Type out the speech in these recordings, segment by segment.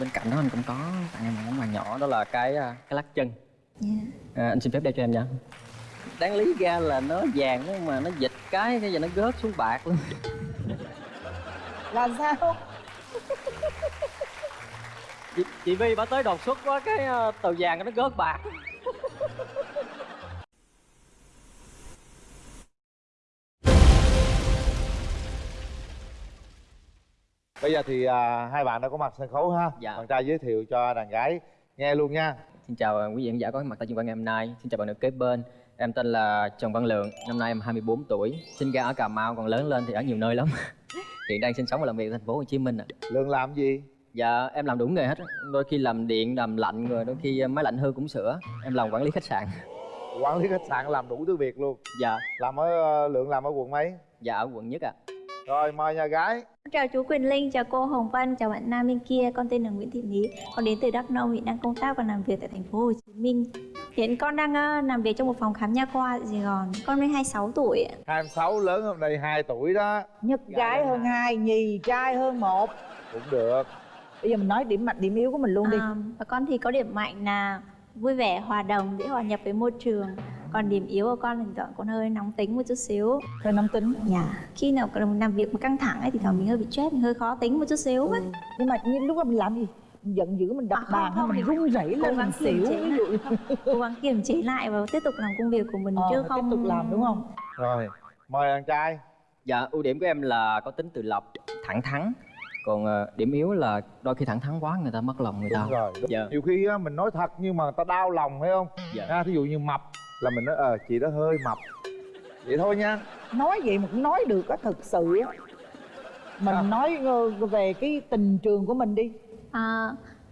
bên cạnh đó anh cũng có tặng em một món quà nhỏ đó là cái à, cái lắc chân. Dạ. à, anh xin phép đeo cho em nha. Đáng lý ra là nó vàng đó mà nó dịch cái cái giờ nó gớt xuống bạc luôn. Là sao? Chị, chị Vi bà tới đột xuất quá cái uh, tờ vàng nó gớt bạc bây giờ thì à, hai bạn đã có mặt sân khấu ha. Dạ. bạn trai giới thiệu cho đàn gái nghe luôn nha. Xin chào à, quý vị khán giả có mặt tại chương trình ngày hôm nay. Xin chào bạn nữ kế bên. Em tên là Trần Văn Lượng Năm nay em 24 tuổi. Sinh ra ở Cà Mau còn lớn lên thì ở nhiều nơi lắm. Hiện đang sinh sống và làm việc ở thành phố Hồ Chí Minh ạ. Lượng làm gì? Dạ em làm đủ nghề hết. Đôi khi làm điện, làm lạnh rồi đôi khi máy lạnh hư cũng sửa. Em làm quản lý khách sạn. Quản lý khách sạn làm đủ thứ việc luôn. Dạ. Làm ở ờ, lượng làm ở quận mấy? Dạ ở quận nhất ạ. Rồi mời nhà gái Chào chú Quyền Linh, chào cô Hồng Vân, chào bạn nam bên kia. Con tên là Nguyễn Thị Lý, con đến từ Đắk Nông, hiện đang công tác và làm việc tại thành phố Hồ Chí Minh. Hiện con đang ờ, làm việc trong một phòng khám nha khoa tại Sài Gòn. Con mới 26 tuổi. ạ. 26 lớn hôm nay 2 tuổi đó nhất gái hơn hai nhì trai hơn một cũng được bây giờ mình nói điểm mạnh điểm yếu của mình luôn đi À, và con thì có điểm mạnh là vui vẻ, hòa đồng, dễ hòa nhập với môi trường. Còn điểm yếu của con thoảng con hơi nóng tính một chút xíu. hơi nóng tính. Dạ. Khi nào làm việc mà căng thẳng ấy thì thoảng mình hơi bị stress, mình hơi khó tính một chút xíu ấy. nhưng mà như lúc đó mình làm gì? Mình giận dữ mình đập À, không, bàn hay không, mình thì run rẩy lên mình xỉu ví dụ Cố gắng kiềm chế lại và tiếp tục làm công việc của mình ờ, chứ không tiếp tục làm đúng không? Rồi mời đàn trai. Dạ ưu điểm của em là có tính tự lập, thẳng thắn. Còn ờ, điểm yếu là đôi khi thẳng thắn quá người ta mất lòng người ta. Đúng rồi. Dạ. Nhiều khi á, mình nói thật nhưng mà người ta đau lòng phải không? Dạ. ha thí dụ như mập là mình nói ờ chị đó hơi mập. Vậy thôi nha. Nói vậy mà cũng nói được á thực sự á. Mình Sao? nói ờ, về cái tình trường của mình đi. À,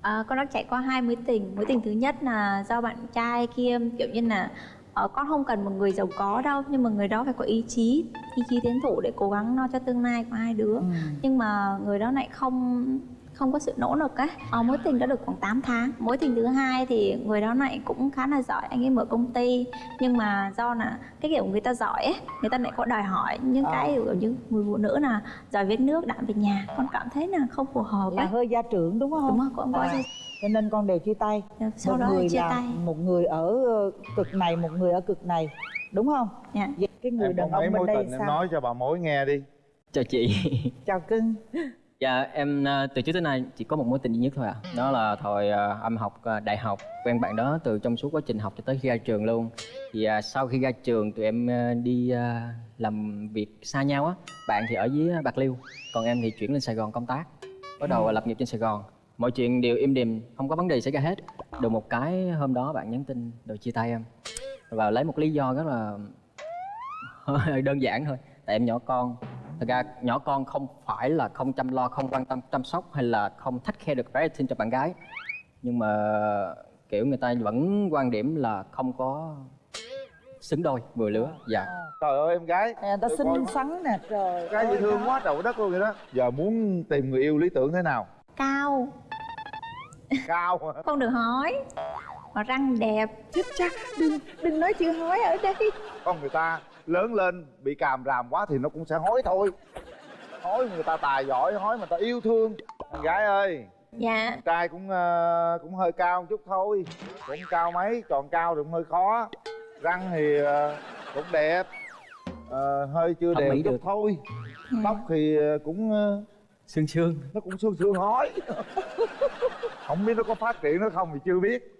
à, con đã trải qua hai mối tình. Mối tình thứ nhất là do bạn trai kia kiểu như là ờ, con không cần một người giàu có đâu nhưng mà người đó phải có ý chí ý chí tiến thủ để cố gắng lo cho tương lai của hai đứa. Ừ. nhưng mà người đó lại không không có sự nỗ lực á. Ờ, mối tình đã được khoảng 8 tháng. Mối tình thứ hai thì người đó lại cũng khá là giỏi anh ấy mở công ty. Nhưng mà do là cái kiểu người ta giỏi ấy người ta lại có đòi hỏi những Ờ. cái kiểu như người phụ nữ là giỏi viết nước đạm về nhà. Con cảm thấy là không phù hợp là ấy hơi gia trưởng đúng không? Đúng không con có À, cho nên con đều chia tay. Sau một đó người chia là tay. một người ở ờ, cực này một người ở cực này. Đúng không? Dạ. Vậy cái người em đàn ông bên mối đây tình em sao? nói cho bà mối nghe đi. Chào chị. Chào cưng Dạ em ờ, từ trước tới nay chỉ có một mối tình duy nhất thôi ạ. Đó là thời ờ, em học ờ, đại học Quen bạn đó từ trong suốt quá trình học cho tới khi ra trường luôn. Thì ờ, sau khi ra trường tụi em ờ, đi ờ, làm việc xa nhau á. Bạn thì ở dưới Bạc Liêu Còn em thì chuyển lên Sài Gòn công tác. Bắt đầu lập nghiệp trên Sài Gòn. Mọi chuyện đều im đềm, không có vấn đề xảy ra hết. Được một cái hôm đó bạn nhắn tin rồi chia tay em. Và lấy một lý do rất là đơn giản thôi. Tại em nhỏ con Thật ra nhỏ con không phải là không chăm lo, không quan tâm chăm sóc hay là không thách khe được rating cho bạn gái. Nhưng mà kiểu người ta vẫn quan điểm là không có xứng đôi vừa lứa. Dạ. Trời ơi em gái. Nè, ta xinh xắn nè. Trời gái dễ thương quá trời đất luôn vậy đó. Giờ muốn tìm người yêu lý tưởng thế nào? Cao. Cao hả? không được hói mà răng đẹp chết cha đừng đừng nói chữ hói ở đây. Con người ta lớn lên bị càm ràm quá thì nó cũng sẽ hối thôi. Hối người ta tài giỏi hối mà ta yêu thương. Con gái ơi dạ. con trai cũng ờ, cũng hơi cao một chút thôi. Cũng cao mấy chọn cao thì cũng hơi khó. Răng thì ờ, cũng đẹp. Ờ, hơi chưa Thẩm mỹ chút được. thôi. Ừ. tóc thì ờ, cũng ờ, Sương sương. nó cũng sương sương hói không biết nó có phát triển nó không thì chưa biết.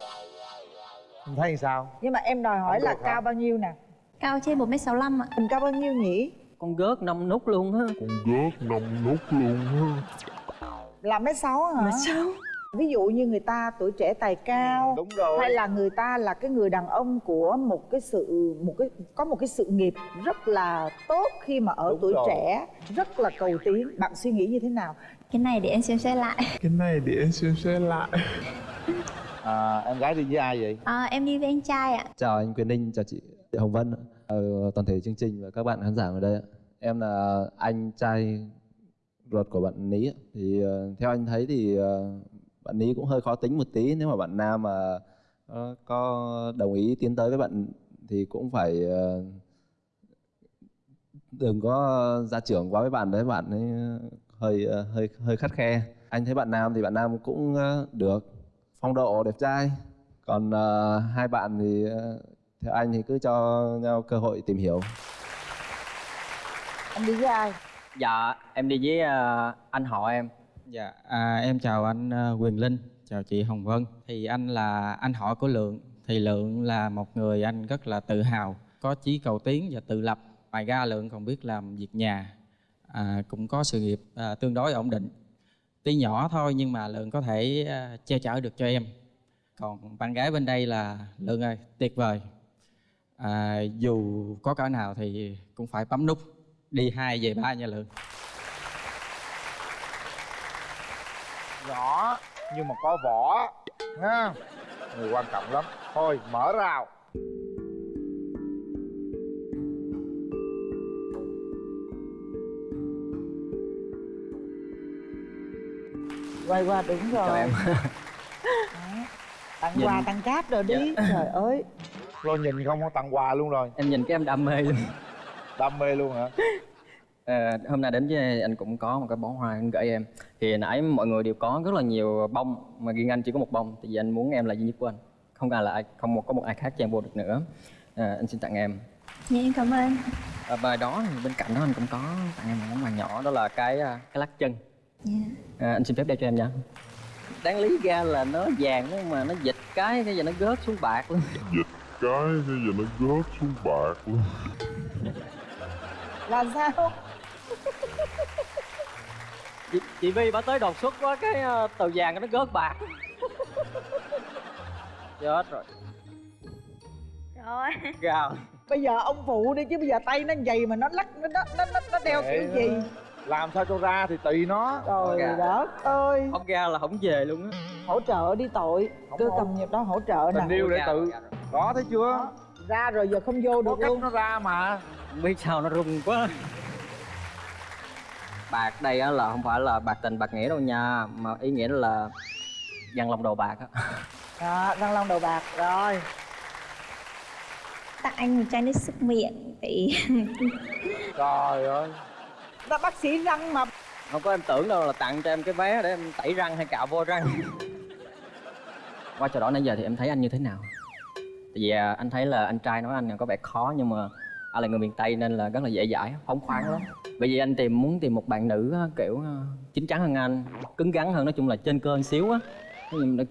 Mình thấy sao? Nhưng mà em đòi hỏi là hả? cao bao nhiêu nè cao trên 1 m 65 ạ. Mình cao bao nhiêu nhỉ? Con gớt năm nút luôn á là mấy sáu hả? Sao? ví dụ như người ta tuổi trẻ tài cao đúng rồi. hay là người ta là cái người đàn ông của một cái sự một cái có một cái sự nghiệp rất là tốt khi mà ở Đúng tuổi rồi. trẻ rất là cầu tiến. Bạn suy nghĩ như thế nào? Cái này để em xem xét lại. Cái này để em xem xét lại. À, em gái đi với ai vậy? À, em đi với anh trai ạ. Chào anh Quyền Ninh, chào chị Hồng Vân, ờ, toàn thể chương trình và các bạn khán giả ở đây. ạ. Em là anh trai ruột của bạn Ní. ạ. Thì ờ, theo anh thấy thì ờ, bạn Ní cũng hơi khó tính một tí. Nếu mà bạn Nam mà ờ, có đồng ý tiến tới với bạn thì cũng phải ờ, đừng có gia trưởng quá với bạn đấy. Bạn ấy hơi ờ, hơi hơi khắt khe. anh thấy bạn nam thì bạn nam cũng ờ, được phong độ đẹp trai còn ờ, hai bạn thì ờ, theo anh thì cứ cho nhau cơ hội tìm hiểu anh đi với ai dạ em đi với à, anh họ em Dạ, à, em chào anh à, Quyền Linh, chào chị Hồng Vân. Thì anh là anh họ của Lượng. Thì Lượng là một người anh rất là tự hào, có chí cầu tiến và tự lập. Ngoài ra Lượng còn biết làm việc nhà, à, cũng có sự nghiệp à, tương đối ổn định. Tuy nhỏ thôi nhưng mà Lượng có thể à, che chở được cho em. Còn bạn gái bên đây là Lượng ơi, tuyệt vời. À, dù có cỡ nào thì cũng phải bấm nút đi hai về ba nha Lượng. nhỏ nhưng mà có vỏ ha? Người quan trọng lắm. Thôi mở rào. Quay qua đúng rồi. chào em tặng quà tặng cáp rồi đi. Trời ơi lo nhìn không có tặng quà luôn rồi. Em nhìn cái em đam mê luôn. Đam mê luôn hả? Ờ, hôm nay đến với anh cũng có một cái bó hoa anh gửi em. Thì nãy mọi người đều có rất là nhiều bông mà riêng anh chỉ có một bông. Tại vì anh muốn em là duy nhất của anh. Không ai là ai không một có một ai khác chen vô được nữa. Ờ, anh xin tặng em. Dạ em cảm ơn. À, bài đó thì bên cạnh đó anh cũng có tặng em một món quà nhỏ đó là cái à, cái lắc chân. Dạ. À, anh xin phép đeo cho em nha. Đáng lý ra là nó vàng nhưng mà nó dịch cái cái giờ nó gớt xuống bạc luôn cái bây giờ nó gớt xuống bạc luôn. Là sao? Chị, chị Vi bà tới đột xuất quá cái uh, tờ vàng nó gớt bạc. Chết rồi. Rồi. Gào. Bây giờ ông phụ đi chứ bây giờ tay nó dày mà nó lắc nó nó nó, nó, nó đeo Kệ kiểu gì? làm sao cho ra thì tùy nó. Trời Dạ. đất ơi. Ông ra là không về luôn á. Hỗ trợ đi tội. Không cứ không. cầm nhịp đó hỗ trợ nè. Tình yêu để Ra tự. Rồi. Đó thấy chưa? Đó, ra rồi giờ không vô có được cách luôn. nó ra mà. Không biết sao nó rung quá. Bạc đây á là không phải là bạc tình bạc nghĩa đâu nha. Mà ý nghĩa là dằn lòng đầu bạc á. Đó răng long đầu bạc rồi. Tặng anh một chai nước súc miệng thì trời ơi. Ta bác sĩ răng mà. Không có em tưởng đâu là tặng cho em cái vé để em tẩy răng hay cạo vô răng. Qua trò đó nãy giờ thì em thấy anh như thế nào tại vì à, anh thấy là anh trai nói anh có vẻ khó nhưng mà anh là người miền tây nên là rất là dễ dãi phóng khoáng lắm. Bởi vì anh tìm muốn tìm một bạn nữ kiểu à, chín chắn hơn anh cứng rắn hơn nói chung là trên cơ một xíu á.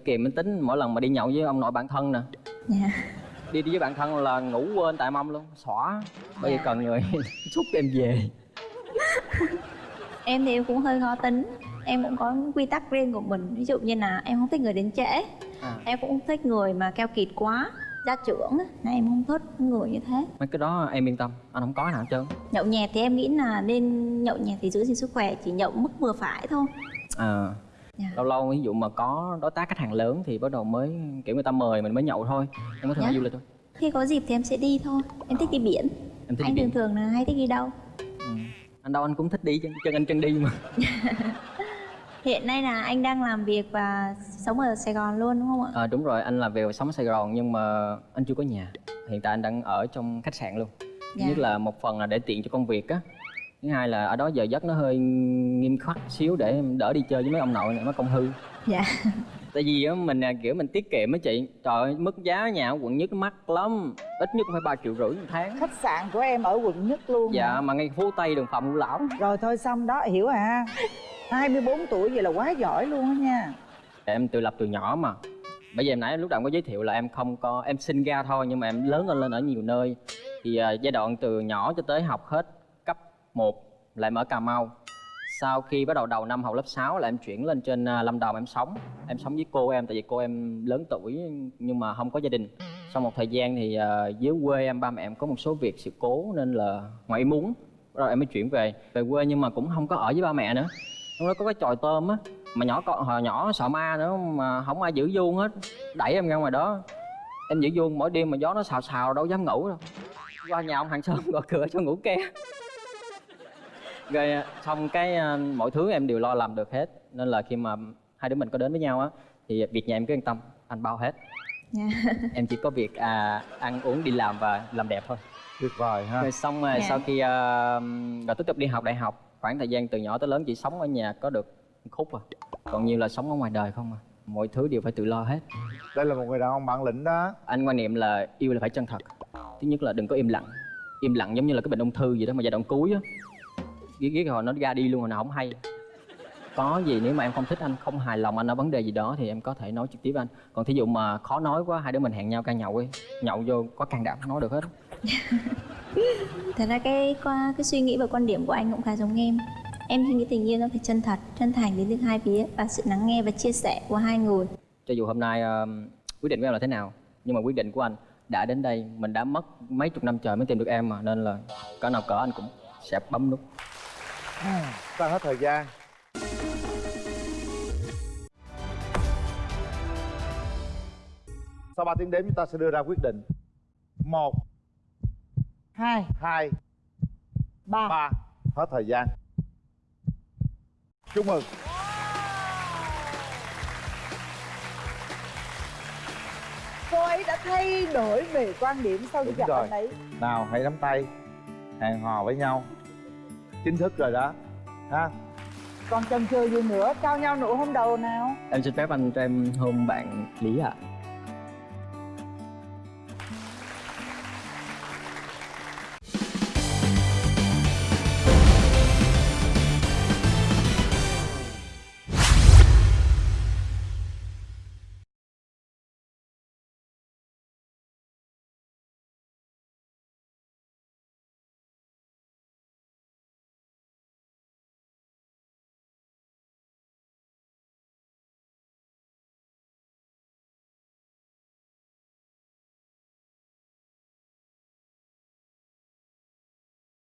Kìm cái tính mỗi lần mà đi nhậu với ông nội bạn thân nè. Dạ. Đi đi với bạn thân là ngủ quên tại mâm luôn xõa. Bây giờ cần người xúc em về. Em thì em cũng hơi khó tính. Em cũng có quy tắc riêng của mình. Ví dụ như là em không thích người đến trễ. À. em cũng không thích người mà keo kiệt quá gia trưởng á là em không thích người như thế. Mấy cái đó em yên tâm anh không có nào hết trơn. Nhậu nhẹt thì em nghĩ là nên nhậu nhẹt thì giữ gìn sức khỏe chỉ nhậu mức vừa phải thôi. À Dạ. lâu lâu ví dụ mà có đối tác khách hàng lớn thì bắt đầu mới kiểu người ta mời mình mới nhậu thôi. Em có thể Dạ. đi du lịch thôi. Khi có dịp thì em sẽ đi thôi. Em thích đi biển. Em thích anh đi thường biển. thường là hay thích đi đâu? Ừ. anh đâu anh cũng thích đi chân, chân anh chân đi mà hiện nay là anh đang làm việc và sống ở sài gòn luôn đúng không ạ? À, đúng rồi anh làm việc sống ở sài gòn nhưng mà anh chưa có nhà. Hiện tại anh đang ở trong khách sạn luôn. Dạ. nhất là một phần là để tiện cho công việc á. Thứ hai là ở đó giờ giấc nó hơi nghiêm khắc xíu để em đỡ đi chơi với mấy ông nội này mấy công hư. Dạ. Tại vì á mình kiểu mình tiết kiệm á chị. Trời ơi mức giá nhà ở quận nhất nó mắc lắm. Ít nhất cũng phải ba triệu rưỡi một tháng. Khách sạn của em ở quận nhất luôn dạ hả? mà ngay phố tây đường phạm ngũ lão. Rồi thôi xong đó hiểu à 24 tuổi vậy là quá giỏi luôn á nha. Em tự lập từ nhỏ mà. Bây giờ em nãy lúc đầu em có giới thiệu là em không có em sinh ra thôi nhưng mà em lớn lên lên ở nhiều nơi. Thì à, giai đoạn từ nhỏ cho tới học hết cấp 1 là em ở Cà Mau. Sau khi bắt đầu đầu năm học lớp 6 là em chuyển lên trên à, Lâm Đồng em sống. Em sống với cô em tại vì cô em lớn tuổi nhưng mà không có gia đình. Sau một thời gian thì à, dưới quê em ba mẹ em có một số việc sự cố nên là ngoại muốn. Rồi em mới chuyển về về quê nhưng mà cũng không có ở với ba mẹ nữa lúc đó có cái chòi tôm á mà nhỏ con hồi nhỏ sợ ma nữa mà không ai giữ vuông hết. Đẩy em ra ngoài đó. Em giữ vuông mỗi đêm mà gió nó xào xào đâu dám ngủ đâu. Qua nhà ông hàng xóm gõ cửa cho ngủ ke. Rồi à, xong cái à, mọi thứ em đều lo làm được hết. Nên là khi mà hai đứa mình có đến với nhau á thì việc nhà em cứ yên tâm anh bao hết. Dạ. em chỉ có việc à, ăn uống đi làm và làm đẹp thôi. Tuyệt vời ha. Rồi xong rồi Dạ. sau khi uh, rồi tiếp tục đi học đại học khoảng thời gian từ nhỏ tới lớn chỉ sống ở nhà có được khúc à. Còn nhiều là sống ở ngoài đời không à. Mọi thứ đều phải tự lo hết. Đây là một người đàn ông bản lĩnh đó. Anh quan niệm là yêu là phải chân thật. Thứ nhất là đừng có im lặng. Im lặng giống như là cái bệnh ung thư gì đó mà giai đoạn cuối á. Ghét ghét hồi nó ra đi luôn rồi nào không hay. Có gì nếu mà em không thích anh không hài lòng anh ở vấn đề gì đó thì em có thể nói trực tiếp với anh. Còn thí dụ mà khó nói quá hai đứa mình hẹn nhau ca nhậu ấy nhậu vô có can đảm nói được hết thật ra cái qua cái suy nghĩ và quan điểm của anh cũng khá giống em. Em suy nghĩ tình yêu nó phải chân thật chân thành đến từ hai phía và sự lắng nghe và chia sẻ của hai người. Cho dù hôm nay ờ, quyết định của em là thế nào nhưng mà quyết định của anh đã đến đây mình đã mất mấy chục năm trời mới tìm được em mà nên là cỡ nào cỡ anh cũng sẽ bấm nút. Ta hết thời gian. Sau 3 tiếng đếm chúng ta sẽ đưa ra quyết định. Một hai. Hai. Ba. Ba. Hết thời gian. Chúc mừng. Cô ấy đã thay đổi về quan điểm sau khi gặp rồi. anh ấy. Nào hãy nắm tay. Hẹn hò với nhau. Chính thức rồi đó. Ha? Còn chần chừ gì nữa? Trao nhau nụ hôn đầu nào? Em xin phép anh cho em hôn bạn lý ạ